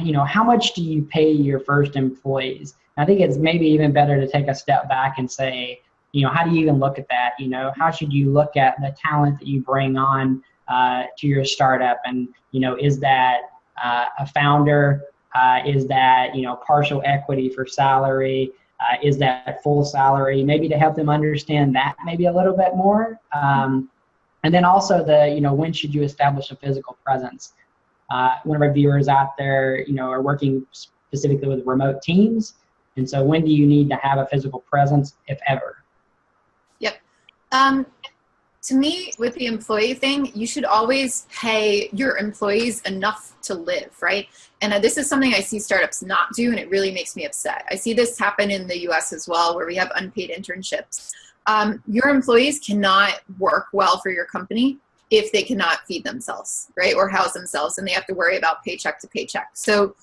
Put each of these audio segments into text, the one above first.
you know, how much do you pay your first employees? I think it's maybe even better to take a step back and say, you know, how do you even look at that? You know, how should you look at the talent that you bring on uh, to your startup? And, you know, is that uh, a founder? Uh, is that, you know, partial equity for salary? Uh, is that full salary? Maybe to help them understand that maybe a little bit more. Um, and then also the, you know, when should you establish a physical presence? Uh, one of our viewers out there, you know, are working specifically with remote teams. And so when do you need to have a physical presence, if ever? Yep. Um, to me, with the employee thing, you should always pay your employees enough to live, right? And uh, this is something I see startups not do, and it really makes me upset. I see this happen in the US as well, where we have unpaid internships. Um, your employees cannot work well for your company if they cannot feed themselves, right? Or house themselves, and they have to worry about paycheck to paycheck. So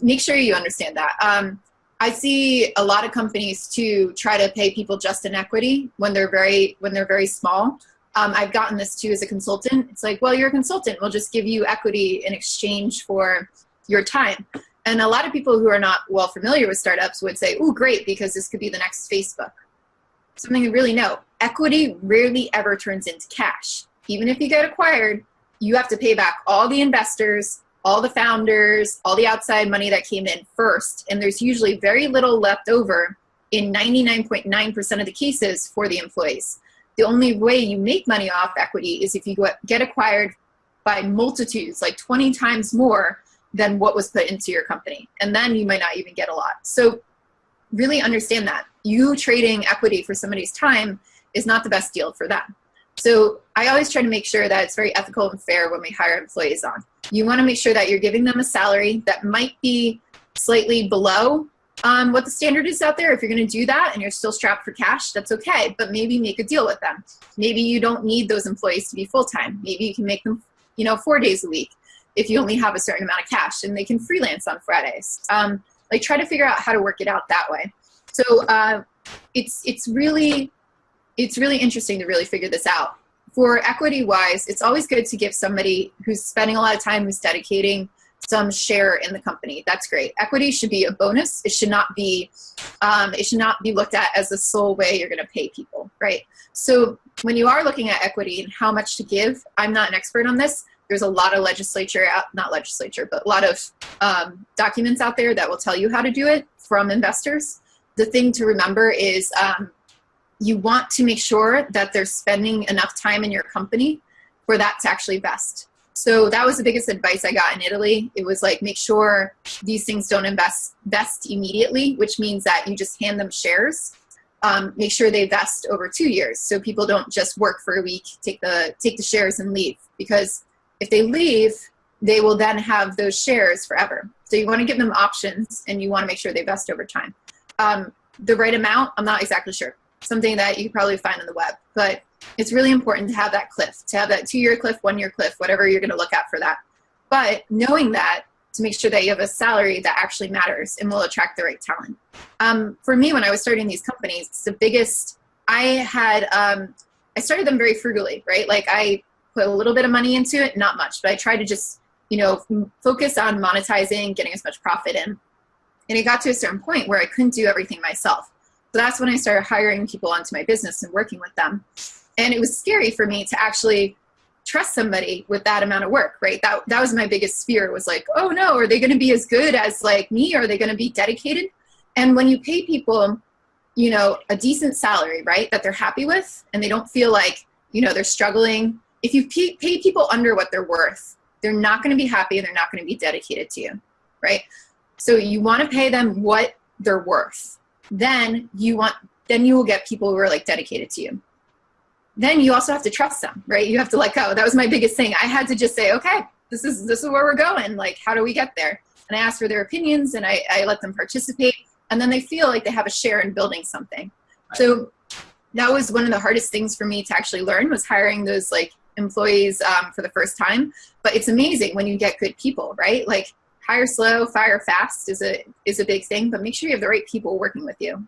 make sure you understand that. Um, I see a lot of companies too try to pay people just in equity when they're very when they're very small. Um, I've gotten this too as a consultant. It's like, well, you're a consultant. We'll just give you equity in exchange for your time. And a lot of people who are not well familiar with startups would say, oh, great, because this could be the next Facebook. Something you really know, equity rarely ever turns into cash. Even if you get acquired, you have to pay back all the investors, all the founders, all the outside money that came in first, and there's usually very little left over in 99.9% .9 of the cases for the employees. The only way you make money off equity is if you get acquired by multitudes, like 20 times more than what was put into your company. And then you might not even get a lot. So really understand that. You trading equity for somebody's time is not the best deal for them. So I always try to make sure that it's very ethical and fair when we hire employees on. You want to make sure that you're giving them a salary that might be slightly below um, what the standard is out there. If you're going to do that and you're still strapped for cash, that's okay. But maybe make a deal with them. Maybe you don't need those employees to be full time. Maybe you can make them, you know, four days a week if you only have a certain amount of cash, and they can freelance on Fridays. Um, like try to figure out how to work it out that way. So uh, it's it's really it's really interesting to really figure this out. For equity wise, it's always good to give somebody who's spending a lot of time, who's dedicating some share in the company. That's great. Equity should be a bonus. It should not be, um, it should not be looked at as the sole way you're going to pay people, right? So when you are looking at equity and how much to give, I'm not an expert on this. There's a lot of legislature, out, not legislature, but a lot of um, documents out there that will tell you how to do it from investors. The thing to remember is um, you want to make sure that they're spending enough time in your company for that to actually vest. So that was the biggest advice I got in Italy. It was like, make sure these things don't invest vest immediately, which means that you just hand them shares. Um, make sure they vest over two years, so people don't just work for a week, take the take the shares and leave. Because if they leave, they will then have those shares forever. So you want to give them options, and you want to make sure they vest over time. Um, the right amount, I'm not exactly sure something that you probably find on the web. But it's really important to have that cliff, to have that two-year cliff, one-year cliff, whatever you're going to look at for that. But knowing that to make sure that you have a salary that actually matters and will attract the right talent. Um, for me, when I was starting these companies, the biggest, I had, um, I started them very frugally, right? Like I put a little bit of money into it, not much, but I tried to just, you know, focus on monetizing, getting as much profit in. And it got to a certain point where I couldn't do everything myself. So that's when I started hiring people onto my business and working with them. And it was scary for me to actually trust somebody with that amount of work, right? That, that was my biggest fear was like, oh no, are they going to be as good as like me? Are they going to be dedicated? And when you pay people, you know, a decent salary, right, that they're happy with and they don't feel like, you know, they're struggling. If you pay, pay people under what they're worth, they're not going to be happy and they're not going to be dedicated to you, right? So you want to pay them what they're worth then you want then you will get people who are like dedicated to you. Then you also have to trust them right? You have to let go. That was my biggest thing. I had to just say okay this is this is where we're going. Like how do we get there? And i ask for their opinions and i, I let them participate. And then they feel like they have a share in building something. Right. so that was one of the hardest things for me to actually learn was hiring those like employees um, for the first time. But it's amazing when you get good people right? Like hire slow, fire fast is a is a big thing, but make sure you have the right people working with you.